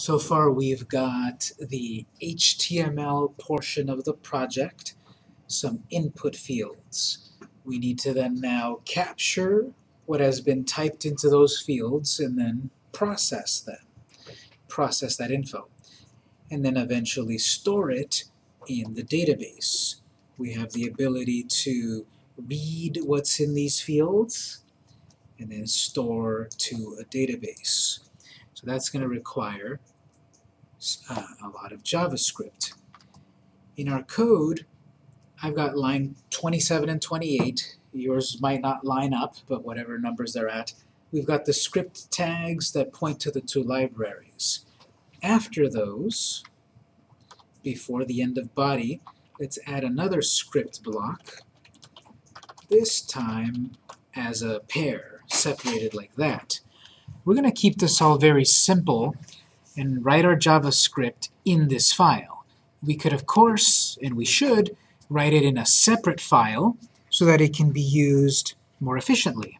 So far we've got the HTML portion of the project, some input fields. We need to then now capture what has been typed into those fields and then process them, process that info, and then eventually store it in the database. We have the ability to read what's in these fields and then store to a database. So that's going to require uh, a lot of JavaScript. In our code, I've got line 27 and 28. Yours might not line up, but whatever numbers they're at. We've got the script tags that point to the two libraries. After those, before the end of body, let's add another script block, this time as a pair, separated like that. We're going to keep this all very simple and write our JavaScript in this file. We could, of course, and we should, write it in a separate file so that it can be used more efficiently.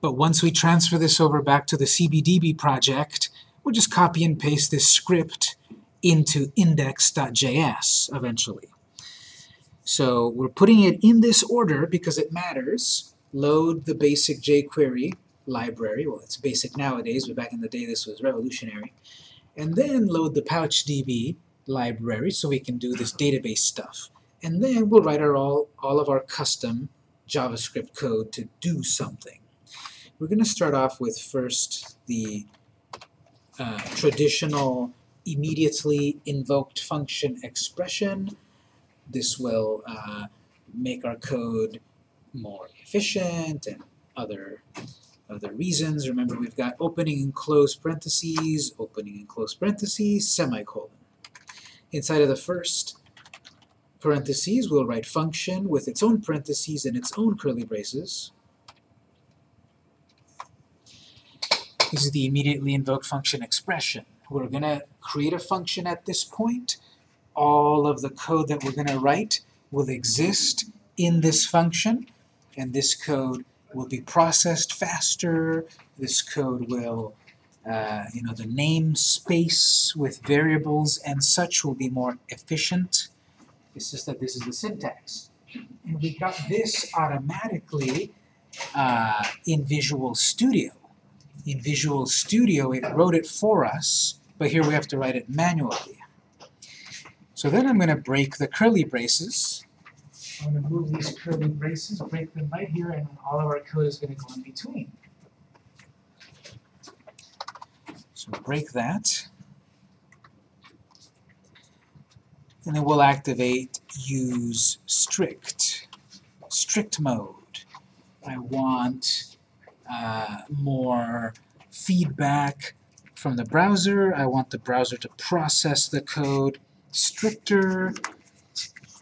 But once we transfer this over back to the CBDB project, we'll just copy and paste this script into index.js eventually. So we're putting it in this order because it matters. Load the basic jQuery library. Well, it's basic nowadays, but back in the day this was revolutionary. And then load the PouchDB library so we can do this database stuff. And then we'll write our all, all of our custom JavaScript code to do something. We're going to start off with first the uh, traditional immediately invoked function expression. This will uh, make our code more efficient and other other reasons. Remember, we've got opening and close parentheses, opening and close parentheses, semicolon. Inside of the first parentheses, we'll write function with its own parentheses and its own curly braces. This is the immediately invoked function expression. We're going to create a function at this point. All of the code that we're going to write will exist in this function, and this code will be processed faster. This code will, uh, you know, the namespace with variables and such will be more efficient. It's just that this is the syntax. And we got this automatically uh, in Visual Studio. In Visual Studio, it wrote it for us, but here we have to write it manually. So then I'm going to break the curly braces I'm going to move these curly braces, break them right here, and all of our code is going to go in between. So break that. And then we'll activate use strict, strict mode. I want uh, more feedback from the browser. I want the browser to process the code stricter.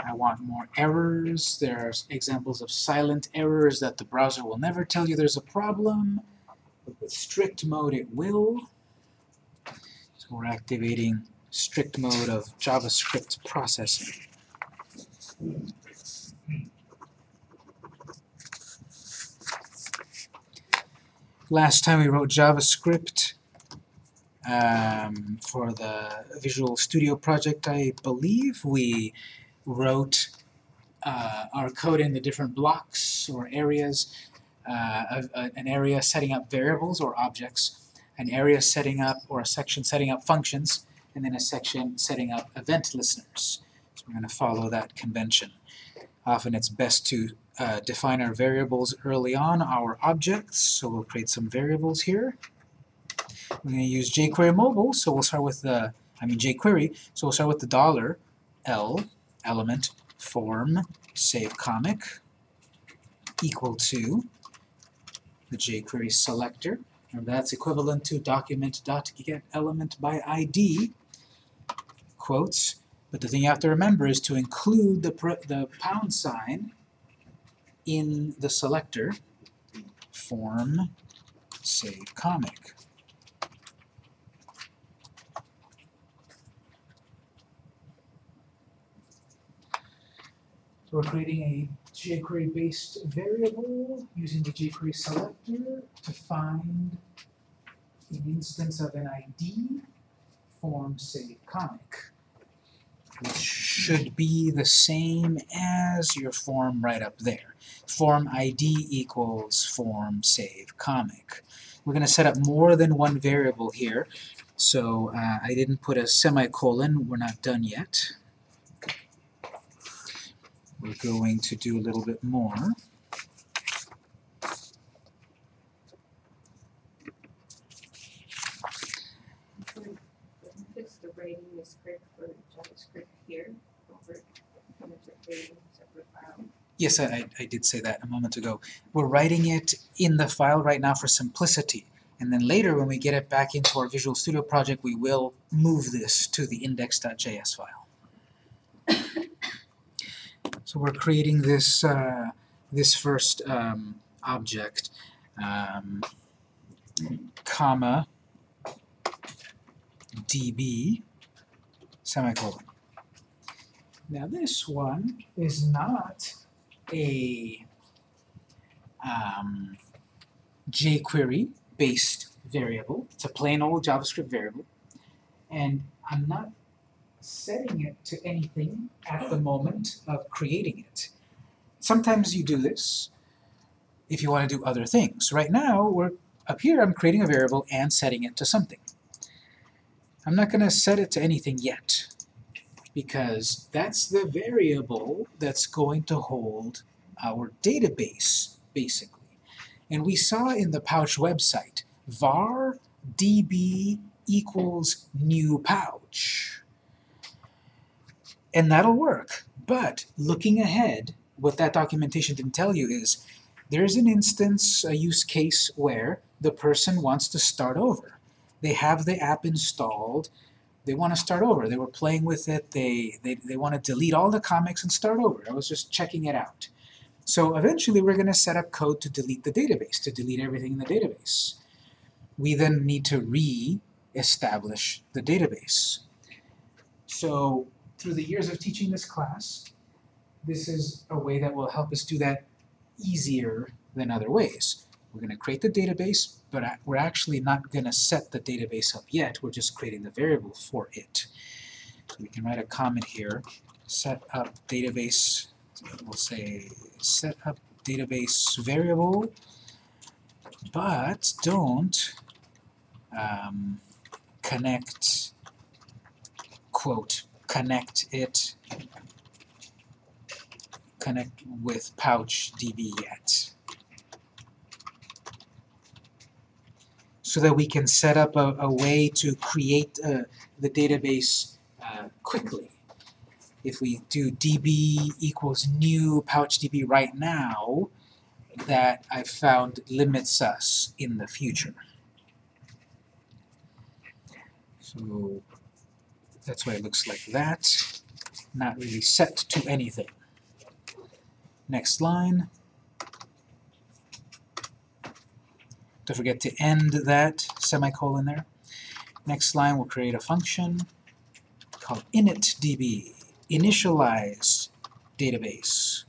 I want more errors. There's examples of silent errors that the browser will never tell you there's a problem. But with strict mode, it will. So we're activating strict mode of JavaScript processing. Last time we wrote JavaScript um, for the Visual Studio project, I believe, we wrote uh, our code in the different blocks or areas, uh, of, uh, an area setting up variables or objects, an area setting up or a section setting up functions, and then a section setting up event listeners. So we're going to follow that convention. Often it's best to uh, define our variables early on, our objects, so we'll create some variables here. We're going to use jQuery mobile, so we'll start with the, I mean jQuery, so we'll start with the dollar $L element form save comic equal to the jQuery selector. Remember that's equivalent to document.get element by ID quotes. But the thing you have to remember is to include the, the pound sign in the selector form save comic. So we're creating a jQuery-based variable using the jQuery selector to find an instance of an ID form save comic, which should be the same as your form right up there. Form ID equals form save comic. We're going to set up more than one variable here, so uh, I didn't put a semicolon. We're not done yet. We're going to do a little bit more. Fix the rating is correct for JavaScript here, over rating separate file. Yes, I, I- I did say that a moment ago. We're writing it in the file right now for simplicity. And then later, when we get it back into our Visual Studio project, we will move this to the index.js file. So we're creating this, uh, this first um, object, um, comma, db, semicolon. Now this one is not a um, jQuery based variable. It's a plain old JavaScript variable. And I'm not setting it to anything at the moment of creating it. Sometimes you do this if you want to do other things. Right now, we're up here, I'm creating a variable and setting it to something. I'm not going to set it to anything yet because that's the variable that's going to hold our database, basically. And we saw in the Pouch website, var db equals new pouch. And that'll work. But looking ahead, what that documentation didn't tell you is there's an instance, a use case where the person wants to start over. They have the app installed, they want to start over. They were playing with it, they, they, they want to delete all the comics and start over. I was just checking it out. So eventually we're going to set up code to delete the database, to delete everything in the database. We then need to re-establish the database. So through the years of teaching this class, this is a way that will help us do that easier than other ways. We're going to create the database, but we're actually not going to set the database up yet. We're just creating the variable for it. We can write a comment here, set up database, we'll say set up database variable, but don't um, connect, quote, connect it, connect with pouch db yet. so that we can set up a, a way to create uh, the database uh, quickly. If we do db equals new pouchdb right now, that I've found limits us in the future. So that's why it looks like that. Not really set to anything. Next line. Don't forget to end that semicolon there. Next line, we'll create a function called initdb, initialize database.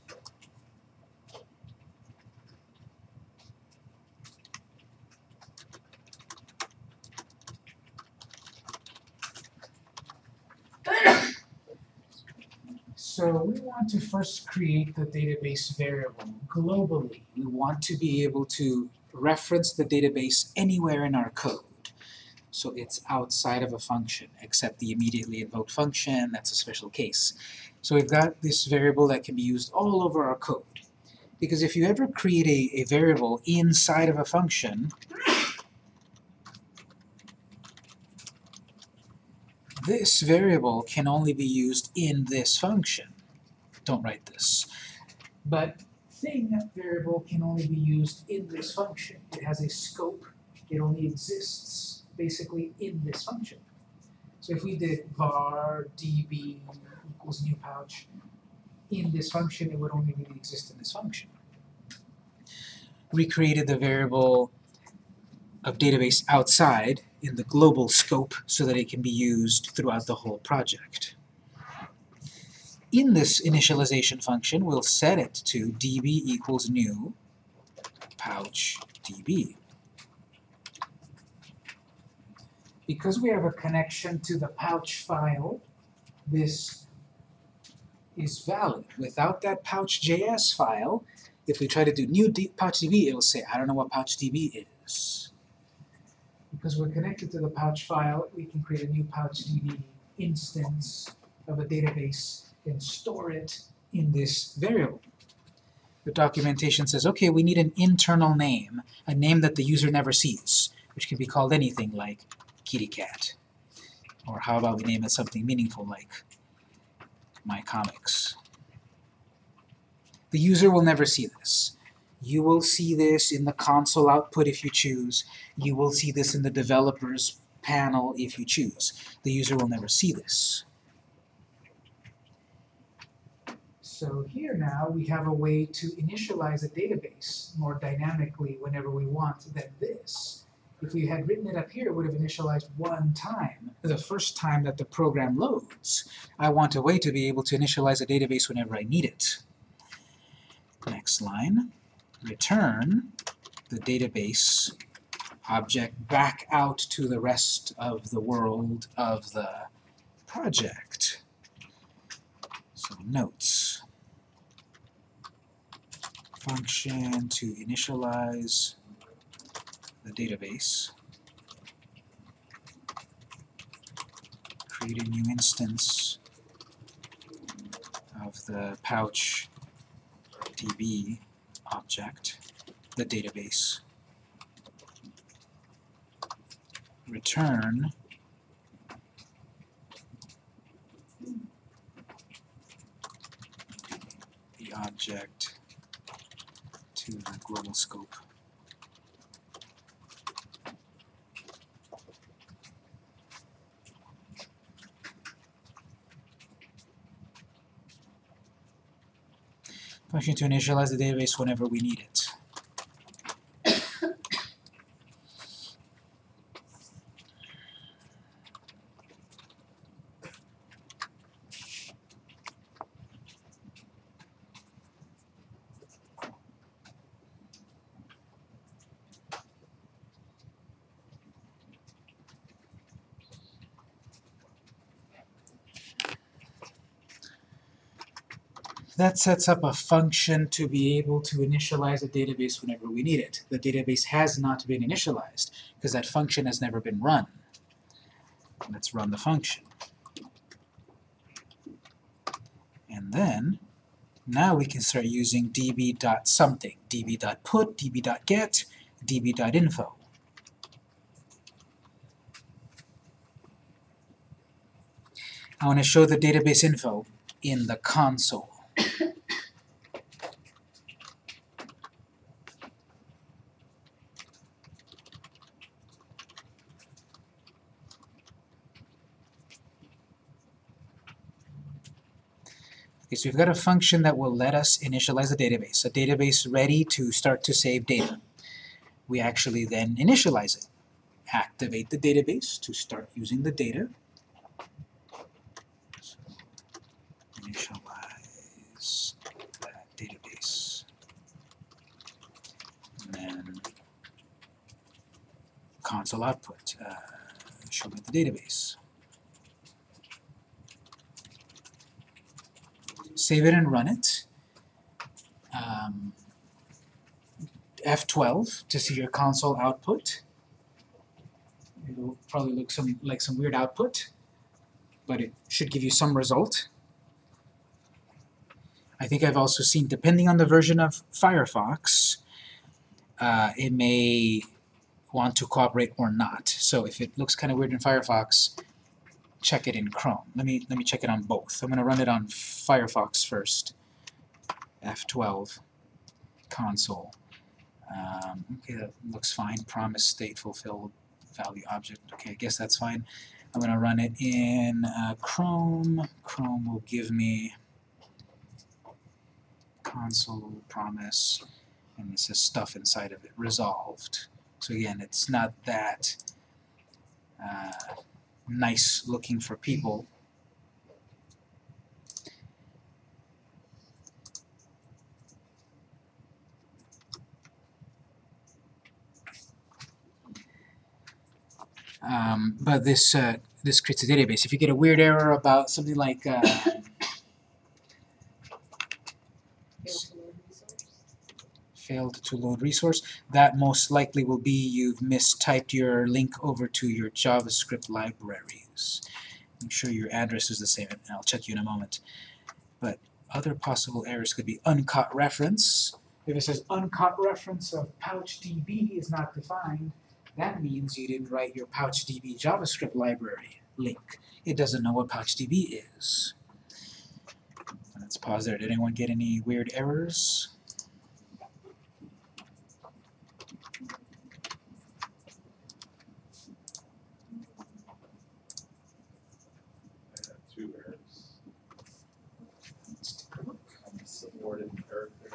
So we want to first create the database variable globally. We want to be able to reference the database anywhere in our code. So it's outside of a function, except the immediately invoked function, that's a special case. So we've got this variable that can be used all over our code. Because if you ever create a, a variable inside of a function, this variable can only be used in this function. Don't write this. But thing variable can only be used in this function. It has a scope. It only exists basically in this function. So if we did var db equals new pouch in this function, it would only really exist in this function. We created the variable of database outside in the global scope so that it can be used throughout the whole project. In this initialization function, we'll set it to db equals new pouch db. because we have a connection to the pouch file, this is valid. Without that pouch.js file, if we try to do new PouchDB, it will say, I don't know what PouchDB is. Because we're connected to the pouch file, we can create a new PouchDB instance of a database and store it in this variable. The documentation says, okay, we need an internal name, a name that the user never sees, which can be called anything like kitty cat. Or how about we name it something meaningful like my comics. The user will never see this. You will see this in the console output if you choose. You will see this in the developers panel if you choose. The user will never see this. So here now we have a way to initialize a database more dynamically whenever we want than this. If we had written it up here, it would have initialized one time, the first time that the program loads. I want a way to be able to initialize a database whenever I need it. Next line, return the database object back out to the rest of the world of the project. So notes, function to initialize the database, create a new instance of the pouch db object, the database, return the object the global scope. Function to initialize the database whenever we need it. That sets up a function to be able to initialize a database whenever we need it. The database has not been initialized because that function has never been run. Let's run the function. And then, now we can start using db.something, db.put, db.get, db.info. I want to show the database info in the console. So we've got a function that will let us initialize a database, a database ready to start to save data. We actually then initialize it, activate the database to start using the data. So, initialize that database. And then console output, uh, show me the database. Save it and run it. Um, F12 to see your console output. It'll probably look some like some weird output, but it should give you some result. I think I've also seen, depending on the version of Firefox, uh, it may want to cooperate or not. So if it looks kind of weird in Firefox, check it in Chrome. Let me let me check it on both. I'm going to run it on Firefox first. F12 console. Um, okay, that looks fine. Promise state fulfilled value object. Okay, I guess that's fine. I'm going to run it in uh, Chrome. Chrome will give me console promise, and this is stuff inside of it resolved. So again, it's not that. Uh, nice looking for people. Um, but this uh, this creates a database. If you get a weird error about something like uh, Failed to load resource. that most likely will be you've mistyped your link over to your JavaScript libraries. Make sure your address is the same, and I'll check you in a moment. But other possible errors could be uncaught reference. If it says uncaught reference of PouchDB is not defined, that means you didn't write your PouchDB JavaScript library link. It doesn't know what PouchDB is. Let's pause there. Did anyone get any weird errors? I have two errors. Let's take a look. Unsupported character.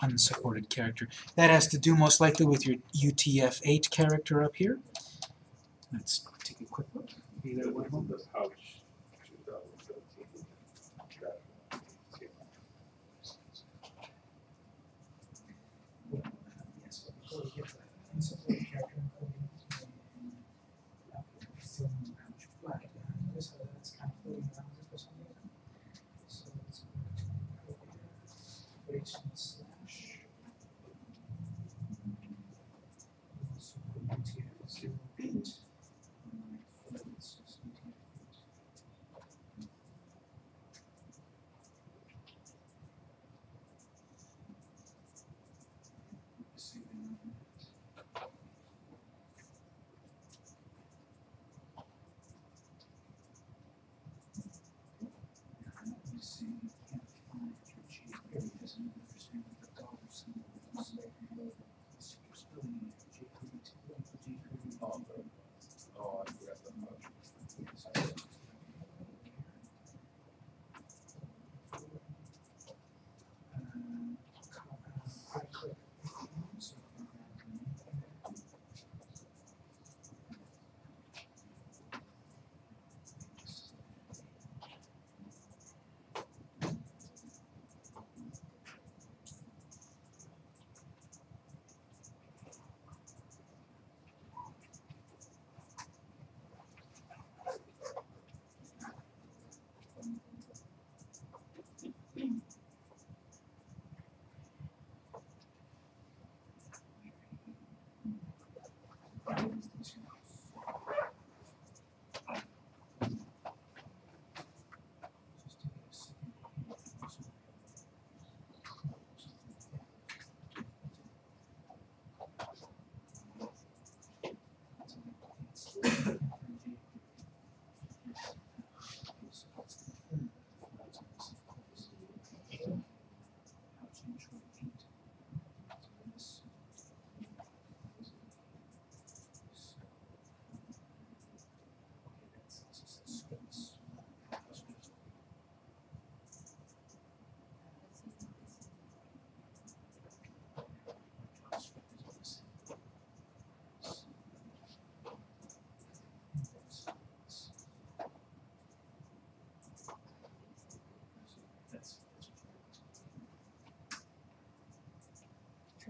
Unsupported character. That has to do most likely with your UTF-8 character up here. Let's take a quick look. One. This pouch, two thousand seventeen. Yes, but before we get to that, unsupported character encoding uh, still in the pouch flag behind this, so that's kind of floating around here for some reason. So let's go to encoder, operation slash. We also put UTF-08. It's just UTF-8. Oh, oh, I forgot the pouch. Try to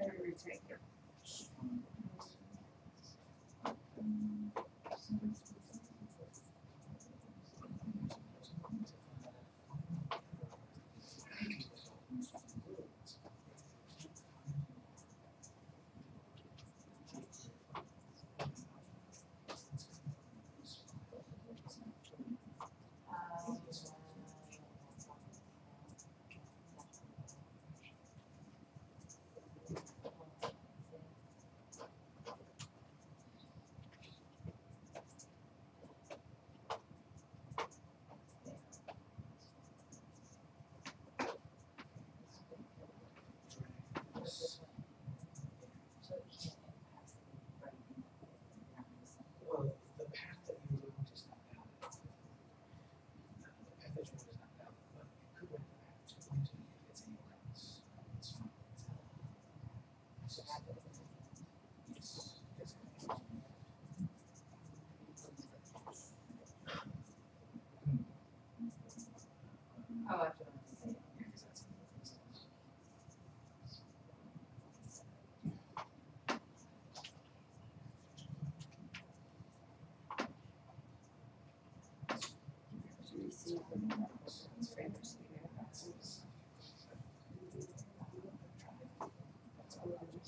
it. and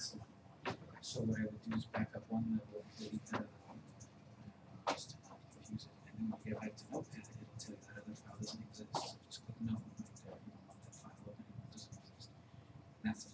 So what I would do is back up one level, delete that other one, uh, just to not confuse it, and then you get back to Notepad, tell you that other file doesn't exist, so just click no, right there, you don't want that file open, it doesn't exist. And that's the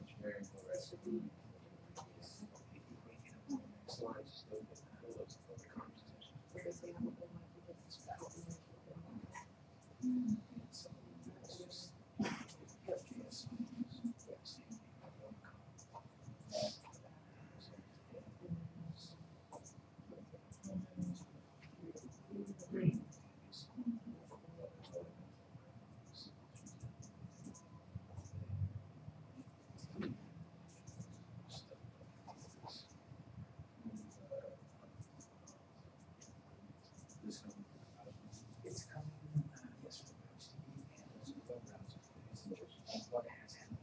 Engineering recipe. Slides, just open, pull those, pull the conversation. because they have a whole bunch of different stuff in there. It's coming, uh, yes, from HTTP and also web browser. It's just what has happened.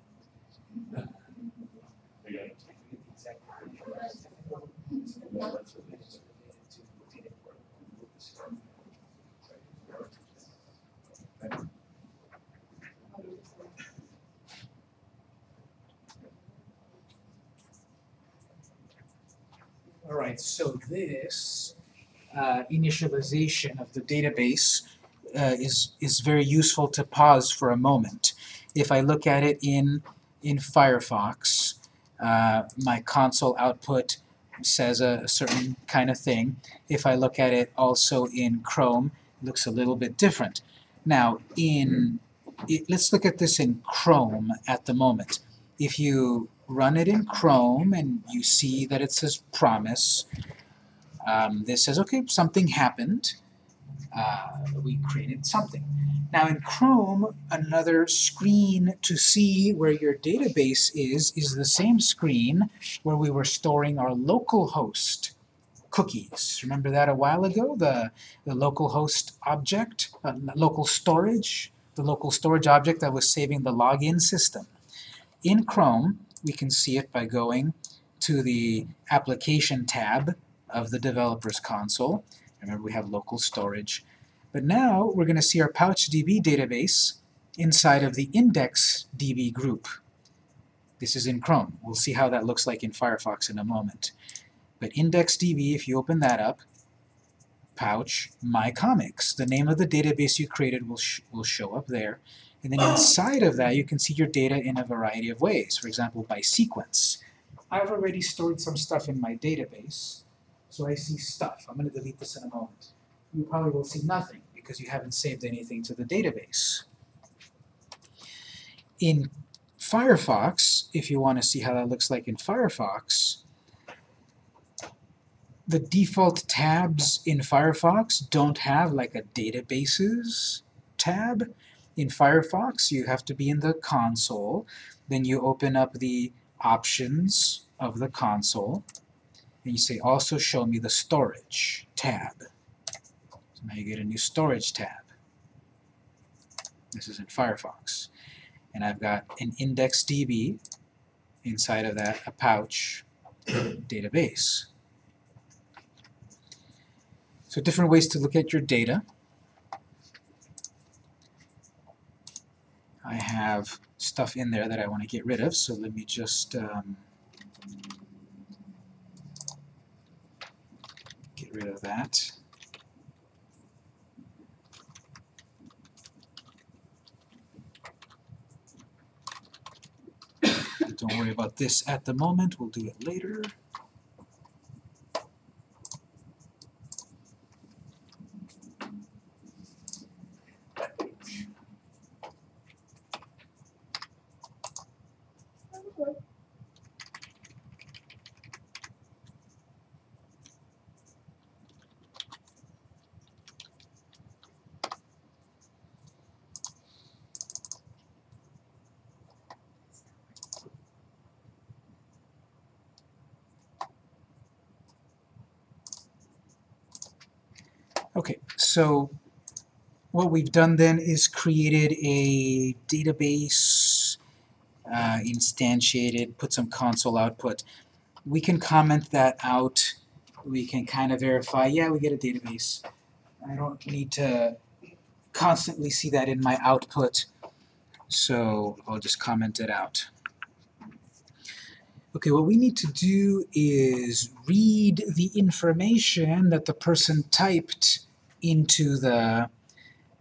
Uh, I forget the exact word. It's related to data port. All right, so this uh, initialization of the database uh, is, is very useful to pause for a moment. If I look at it in, in Firefox, uh, my console output says a, a certain kind of thing. If I look at it also in Chrome, it looks a little bit different. Now, in it, let's look at this in Chrome at the moment. If you run it in Chrome and you see that it says promise, um, this says, okay, something happened. Uh, we created something. Now in Chrome, another screen to see where your database is, is the same screen where we were storing our local host cookies. Remember that a while ago? The, the local host object, uh, local storage, the local storage object that was saving the login system. In Chrome, we can see it by going to the Application tab of the developer's console. Remember, we have local storage. But now we're going to see our PouchDB database inside of the IndexDB group. This is in Chrome. We'll see how that looks like in Firefox in a moment. But IndexDB, if you open that up, Pouch My Comics, the name of the database you created will, sh will show up there. And then inside of that, you can see your data in a variety of ways. For example, by sequence. I've already stored some stuff in my database, so I see stuff. I'm going to delete this in a moment. You probably will see nothing because you haven't saved anything to the database. In Firefox, if you want to see how that looks like in Firefox, the default tabs in Firefox don't have like a databases tab. In Firefox, you have to be in the console. Then you open up the options of the console, and you say also show me the storage tab. So now you get a new storage tab. This is in Firefox. And I've got an IndexDB inside of that, a pouch database. So different ways to look at your data. I have stuff in there that I want to get rid of, so let me just um, get rid of that. Don't worry about this at the moment, we'll do it later. Okay, so what we've done then is created a database, uh, instantiated, put some console output. We can comment that out. We can kind of verify, yeah, we get a database. I don't need to constantly see that in my output, so I'll just comment it out. Okay, what we need to do is read the information that the person typed into the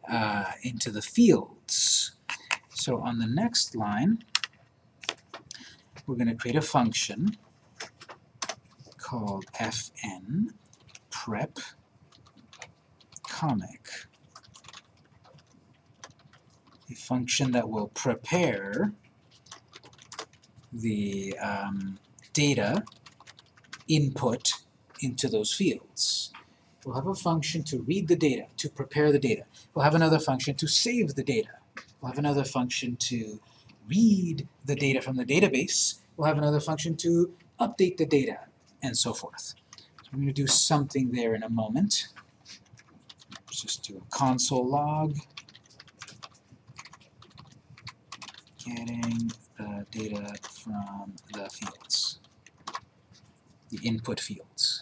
uh, into the fields. So on the next line, we're going to create a function called fn prep comic. A function that will prepare the um, data input into those fields. We'll have a function to read the data, to prepare the data. We'll have another function to save the data. We'll have another function to read the data from the database. We'll have another function to update the data, and so forth. So I'm going to do something there in a moment. Let's just do a console log. Getting the data from the fields, the input fields.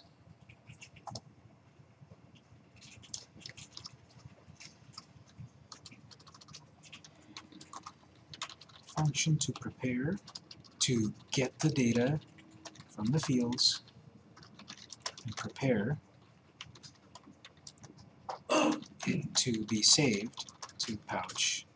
Function to prepare to get the data from the fields and prepare it to be saved to pouch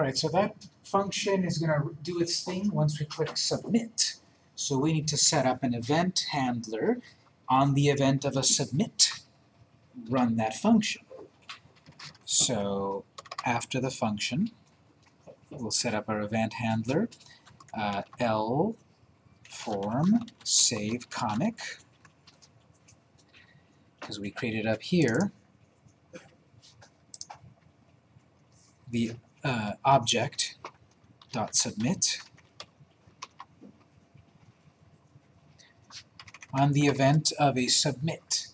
DB. Alright, so that function is going to do its thing once we click submit. So we need to set up an event handler on the event of a submit. Run that function. So after the function, we'll set up our event handler, uh, L form save comic, because we created up here the uh, object dot submit on the event of a submit.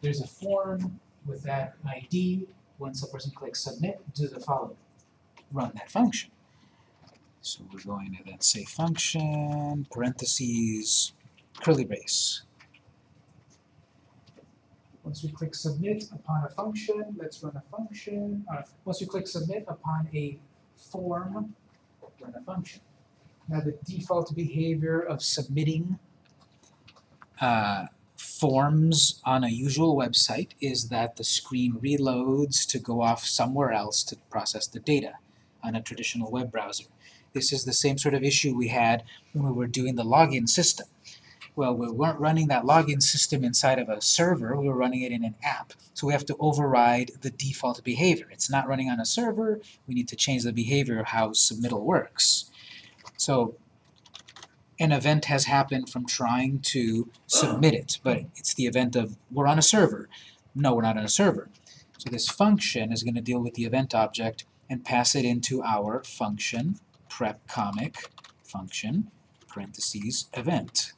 There's a form with that ID. Once a person clicks submit, do the following. Run that function. So we're going to then say function, parentheses, curly brace. Once we click submit upon a function, let's run a function. Uh, once we click submit upon a form, run a function. Now the default behavior of submitting uh, forms on a usual website is that the screen reloads to go off somewhere else to process the data on a traditional web browser. This is the same sort of issue we had when we were doing the login system. Well, we weren't running that login system inside of a server, we were running it in an app. So we have to override the default behavior. It's not running on a server, we need to change the behavior of how submittal works. So an event has happened from trying to submit it, but it's the event of we're on a server. No, we're not on a server. So this function is going to deal with the event object and pass it into our function prep comic function parentheses event.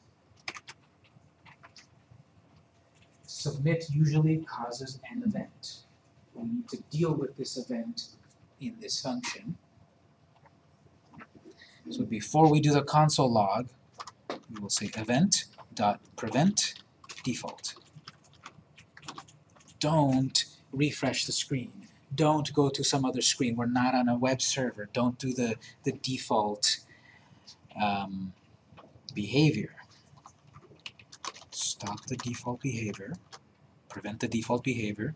Submit usually causes an event. We need to deal with this event in this function. So before we do the console log, we will say event dot prevent default. Don't refresh the screen. Don't go to some other screen. We're not on a web server. Don't do the, the default um, behavior. Stop the default behavior. Prevent the default behavior.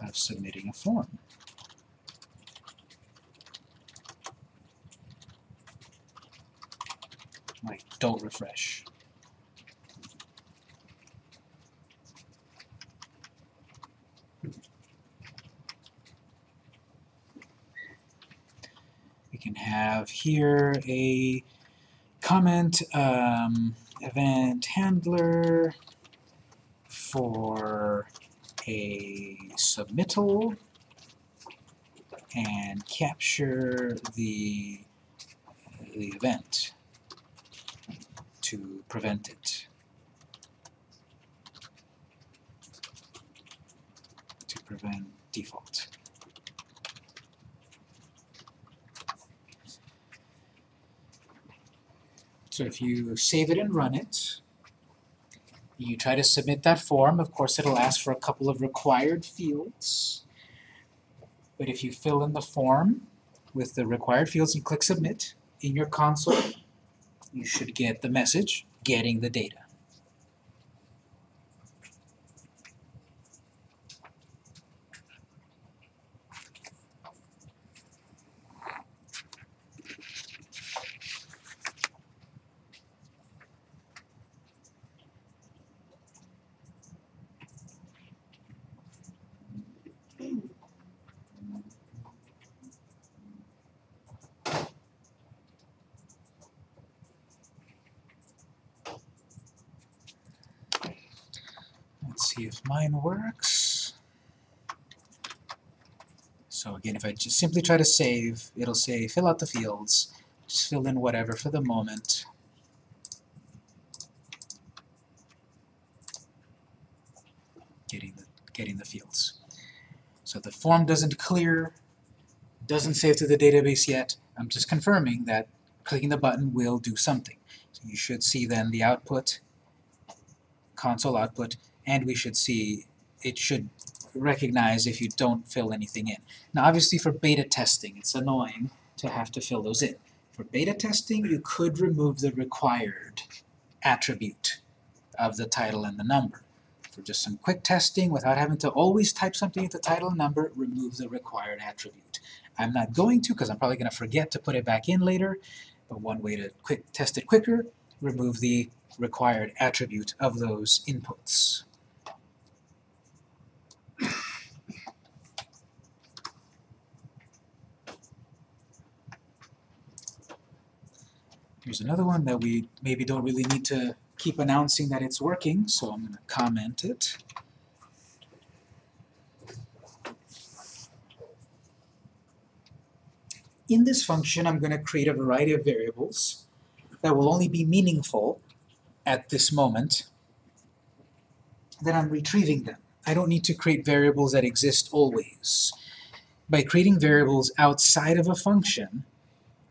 of submitting a form. Like, don't refresh. Can have here a comment um, event handler for a submittal and capture the, the event to prevent it. To prevent default. So if you save it and run it, you try to submit that form, of course it'll ask for a couple of required fields. But if you fill in the form with the required fields and click submit in your console, you should get the message, getting the data. Let's see if mine works. So again, if I just simply try to save, it'll say fill out the fields. Just fill in whatever for the moment. Getting the, getting the fields. So the form doesn't clear, doesn't save to the database yet. I'm just confirming that clicking the button will do something. So you should see then the output, console output, and we should see it should recognize if you don't fill anything in. Now obviously for beta testing it's annoying to have to fill those in. For beta testing you could remove the required attribute of the title and the number. For just some quick testing without having to always type something into title and number, remove the required attribute. I'm not going to because I'm probably going to forget to put it back in later, but one way to quick test it quicker, remove the required attribute of those inputs. Here's another one that we maybe don't really need to keep announcing that it's working, so I'm gonna comment it. In this function, I'm gonna create a variety of variables that will only be meaningful at this moment. Then I'm retrieving them. I don't need to create variables that exist always. By creating variables outside of a function,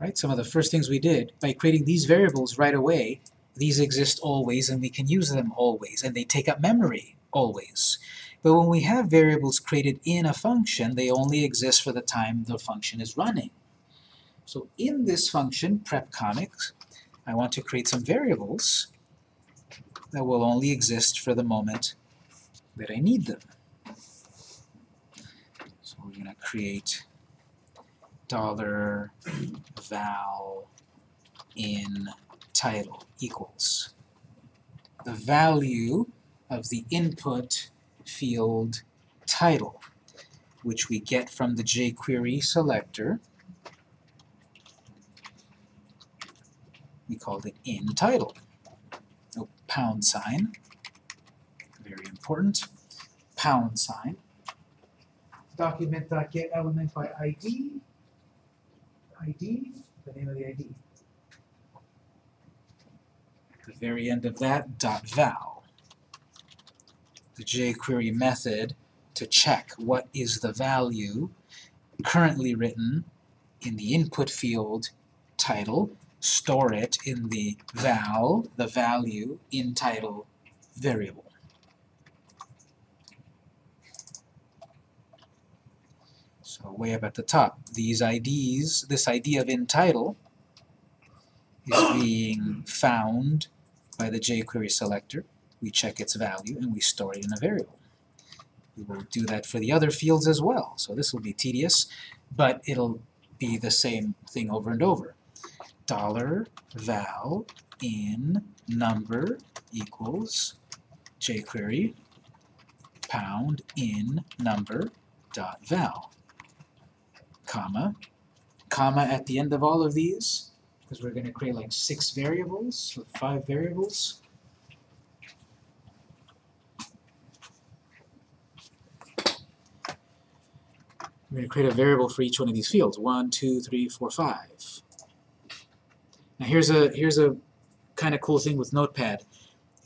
right, some of the first things we did, by creating these variables right away, these exist always and we can use them always, and they take up memory always. But when we have variables created in a function, they only exist for the time the function is running. So in this function, prep comics, I want to create some variables that will only exist for the moment that I need them. So we're going to create dollar val in title equals the value of the input field title, which we get from the jQuery selector. We called it in title. No pound sign, very important. Pound sign. Document.get element by ID. ID, the name of the ID. At the very end of that, dot val. The jQuery method to check what is the value currently written in the input field title, store it in the val, the value in title variable. So way up at the top, these IDs, this ID of in title is being found by the jQuery selector. We check its value and we store it in a variable. We will do that for the other fields as well. So this will be tedious, but it'll be the same thing over and over. Dollar val in number equals jQuery pound in number dot val comma. Comma at the end of all of these because we're going to create like six variables or five variables. We're going to create a variable for each one of these fields. One two three four five. Now here's a here's a kind of cool thing with notepad.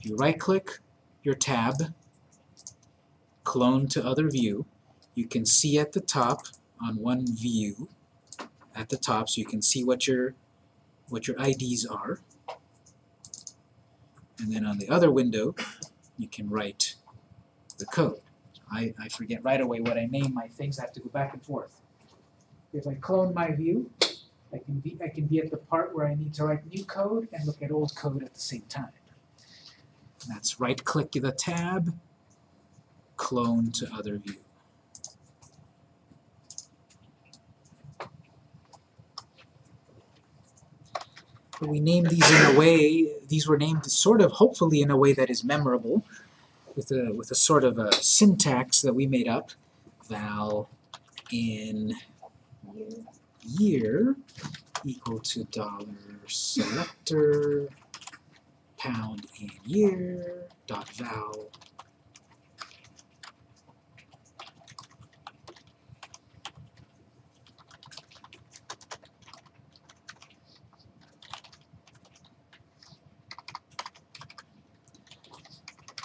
You right click your tab clone to other view. You can see at the top on one view at the top so you can see what your what your IDs are and then on the other window you can write the code. I, I forget right away what I name my things, I have to go back and forth. If I clone my view, I can be I can be at the part where I need to write new code and look at old code at the same time. And that's right click the tab, clone to other view. We named these in a way, these were named sort of, hopefully in a way that is memorable, with a, with a sort of a syntax that we made up. Val in year equal to dollar selector pound in year dot val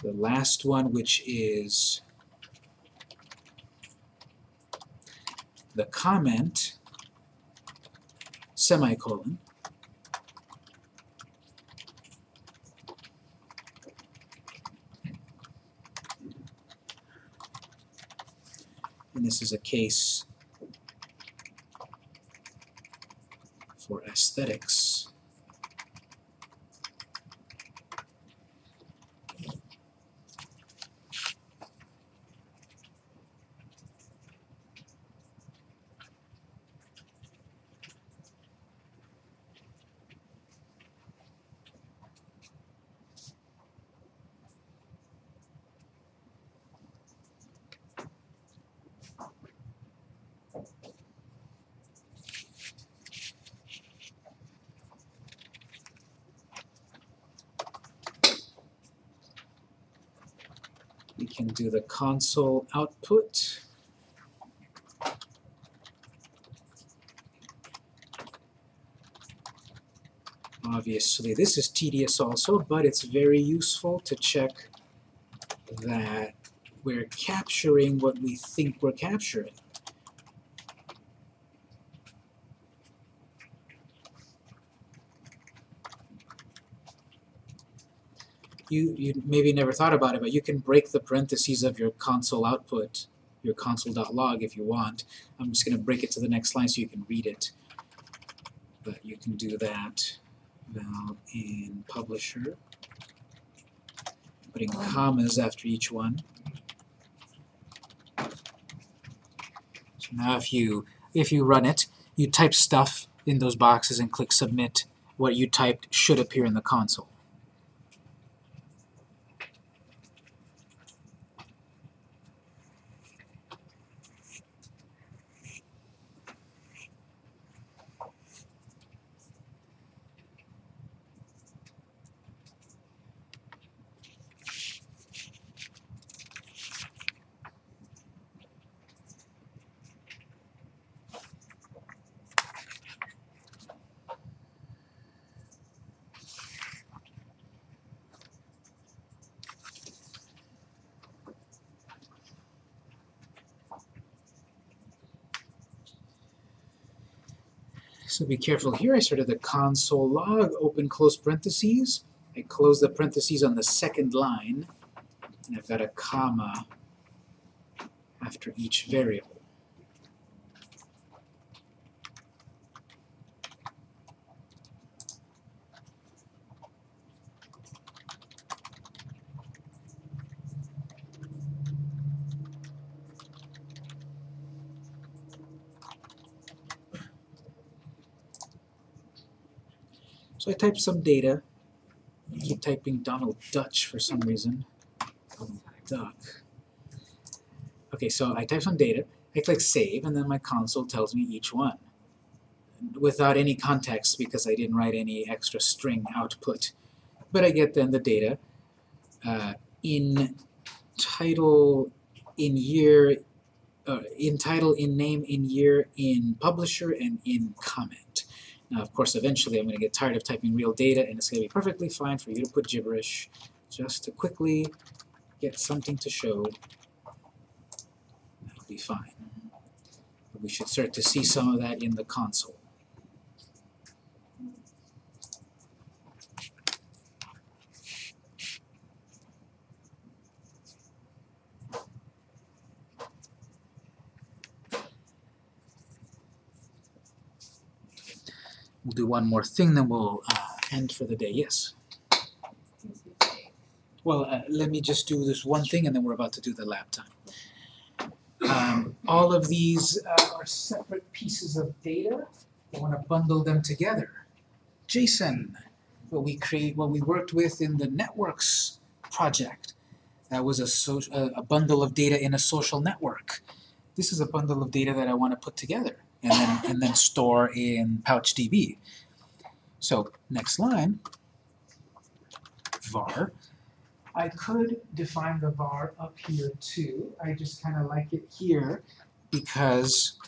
the last one, which is the comment, semicolon, and this is a case for aesthetics. The console output. Obviously, this is tedious also, but it's very useful to check that we're capturing what we think we're capturing. You, you maybe never thought about it, but you can break the parentheses of your console output, your console.log if you want. I'm just going to break it to the next line so you can read it. But you can do that now in publisher, putting commas after each one. So now if you if you run it, you type stuff in those boxes and click submit. What you typed should appear in the console. So be careful here. I started the console log, open close parentheses. I close the parentheses on the second line, and I've got a comma after each variable. Type some data. I keep typing Donald Dutch for some reason. Duck. Okay, so I type some data, I click save, and then my console tells me each one. Without any context because I didn't write any extra string output. But I get then the data uh, in title, in year, uh, in title, in name, in year, in publisher, and in comment. Now, of course, eventually I'm going to get tired of typing real data, and it's going to be perfectly fine for you to put gibberish just to quickly get something to show. That'll be fine. But we should start to see some of that in the console. We'll do one more thing, then we'll uh, end for the day. Yes? Well, uh, let me just do this one thing, and then we're about to do the lab time. Um, all of these uh, are separate pieces of data. I want to bundle them together. JSON, what we create, what we worked with in the networks project. That was a, so, a bundle of data in a social network. This is a bundle of data that I want to put together and then and then store in PouchDB. So next line, var. I could define the var up here too. I just kind of like it here because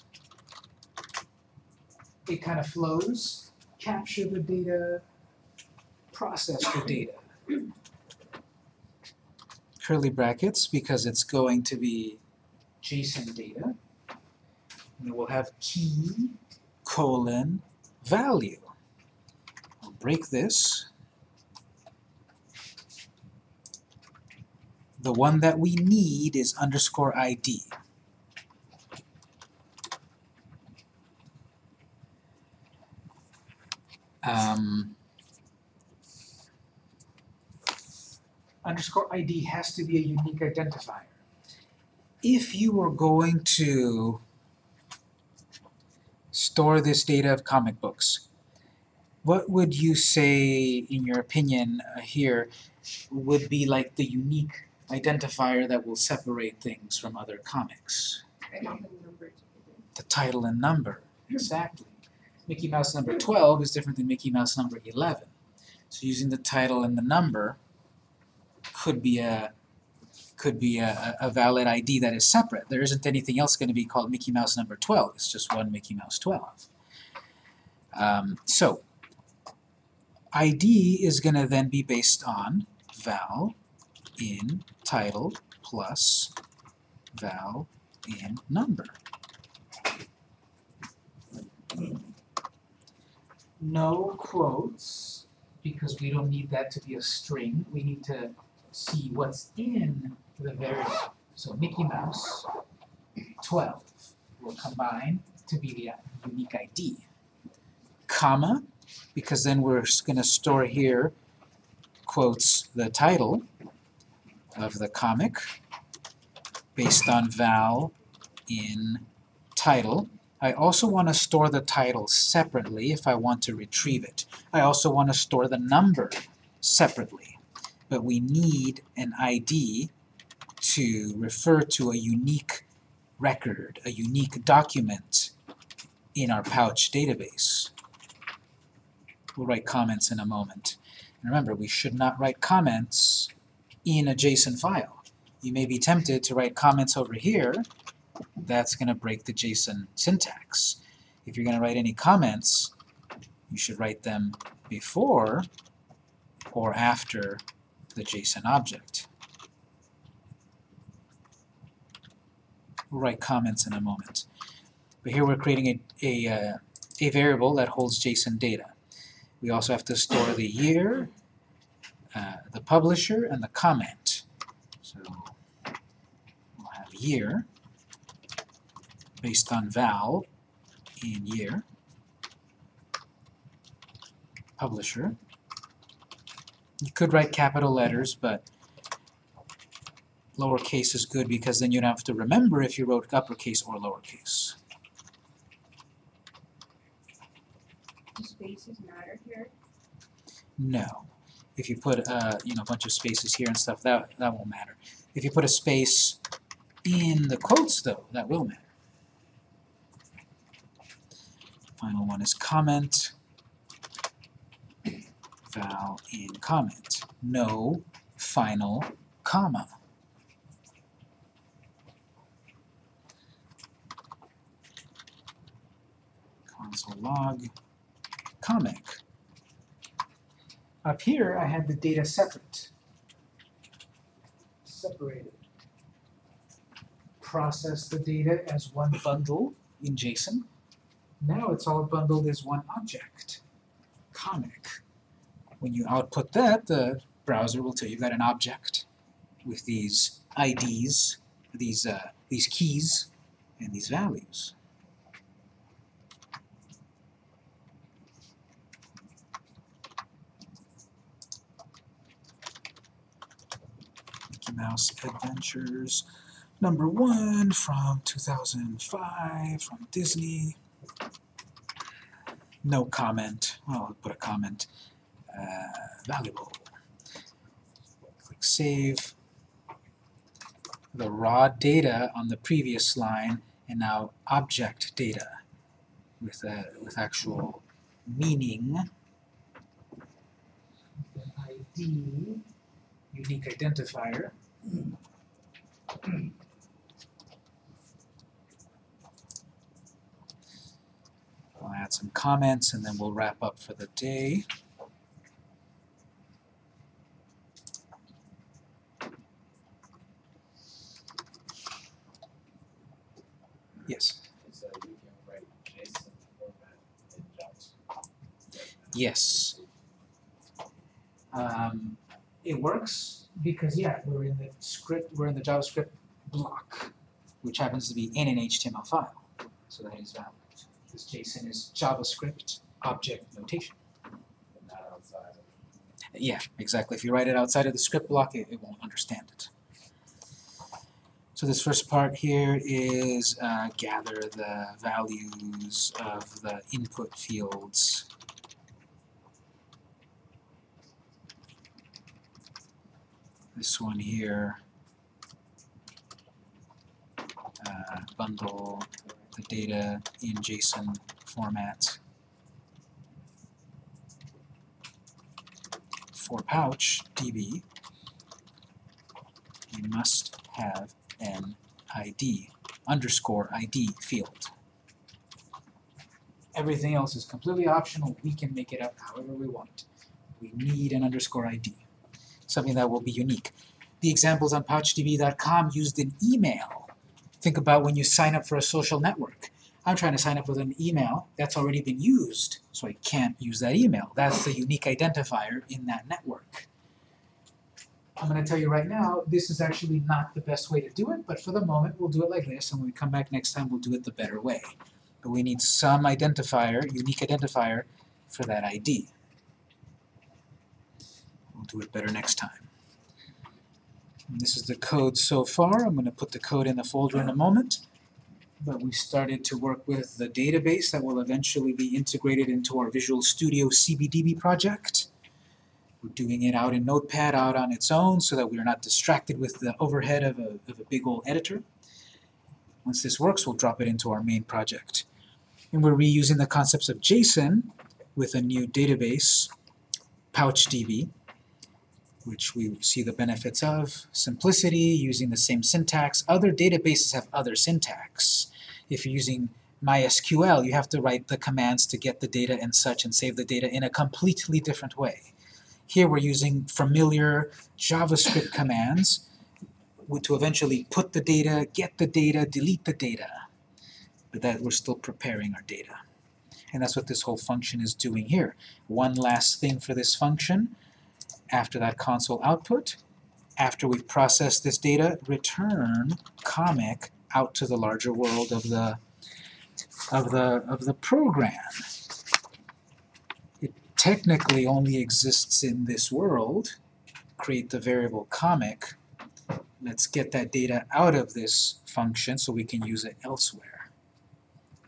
it kind of flows. Capture the data, process the data. Curly brackets because it's going to be JSON data. And we'll have key colon value. I'll break this. The one that we need is underscore ID. Um, underscore ID has to be a unique identifier. If you were going to store this data of comic books, what would you say, in your opinion, uh, here, would be like the unique identifier that will separate things from other comics? The title and number, exactly. Mickey Mouse number 12 is different than Mickey Mouse number 11. So using the title and the number could be a could be a, a valid ID that is separate. There isn't anything else going to be called Mickey Mouse number 12. It's just one Mickey Mouse 12. Um, so, ID is going to then be based on val in title plus val in number. No quotes, because we don't need that to be a string. We need to see what's in the variable. So Mickey Mouse 12 will combine to be the unique ID. Comma, because then we're going to store here quotes the title of the comic based on val in title. I also want to store the title separately if I want to retrieve it. I also want to store the number separately. But we need an ID to refer to a unique record, a unique document in our pouch database. We'll write comments in a moment. And remember, we should not write comments in a JSON file. You may be tempted to write comments over here. That's going to break the JSON syntax. If you're going to write any comments, you should write them before or after the JSON object. We'll write comments in a moment. But here we're creating a, a, uh, a variable that holds JSON data. We also have to store the year, uh, the publisher, and the comment. So we'll have year based on val in year, publisher. You could write capital letters, but lowercase is good because then you don't have to remember if you wrote uppercase or lowercase. Do spaces matter here? No. If you put uh, you know a bunch of spaces here and stuff, that that won't matter. If you put a space in the quotes, though, that will matter. Final one is comment. Val in comment. No final comma. Console log comic. Up here, I had the data separate. Separated. Process the data as one bundle in JSON. Now it's all bundled as one object, comic. When you output that, the browser will tell you you've got an object with these IDs, these, uh, these keys, and these values. Mickey Mouse Adventures number one from 2005 from Disney. No comment. Well, I'll put a comment. Uh, valuable. Click Save. The raw data on the previous line and now object data with, a, with actual meaning. ID, unique identifier. I'll add some comments and then we'll wrap up for the day. Yes. So you can write JSON format in JavaScript. Yes. Um, it works because yeah, we're in the script, we're in the JavaScript block, which happens to be in an HTML file, so that is valid. This JSON is JavaScript object notation. but not outside of Yeah, exactly. If you write it outside of the script block, it, it won't understand it. So this first part here is uh, gather the values of the input fields. This one here, uh, bundle the data in JSON format. For pouch, db, we must have an ID, underscore ID field. Everything else is completely optional, we can make it up however we want. We need an underscore ID, something that will be unique. The examples on pouchdb.com used an email. Think about when you sign up for a social network. I'm trying to sign up with an email that's already been used, so I can't use that email. That's the unique identifier in that network. I'm going to tell you right now, this is actually not the best way to do it, but for the moment we'll do it like this, and when we come back next time we'll do it the better way. But we need some identifier, unique identifier, for that ID. We'll do it better next time. And this is the code so far. I'm going to put the code in the folder in a moment. But we started to work with the database that will eventually be integrated into our Visual Studio CBDB project. We're doing it out in Notepad, out on its own, so that we're not distracted with the overhead of a, of a big old editor. Once this works, we'll drop it into our main project. And we're reusing the concepts of JSON with a new database, PouchDB, which we see the benefits of. Simplicity, using the same syntax. Other databases have other syntax. If you're using MySQL, you have to write the commands to get the data and such and save the data in a completely different way. Here we're using familiar JavaScript commands to eventually put the data, get the data, delete the data. But that we're still preparing our data. And that's what this whole function is doing here. One last thing for this function, after that console output, after we've processed this data, return comic out to the larger world of the of the of the program. Technically only exists in this world. Create the variable comic. Let's get that data out of this function so we can use it elsewhere.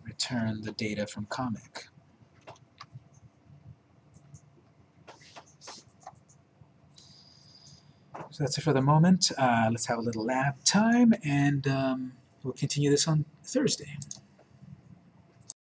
Return the data from comic. So that's it for the moment. Uh, let's have a little lab time, and um, we'll continue this on Thursday.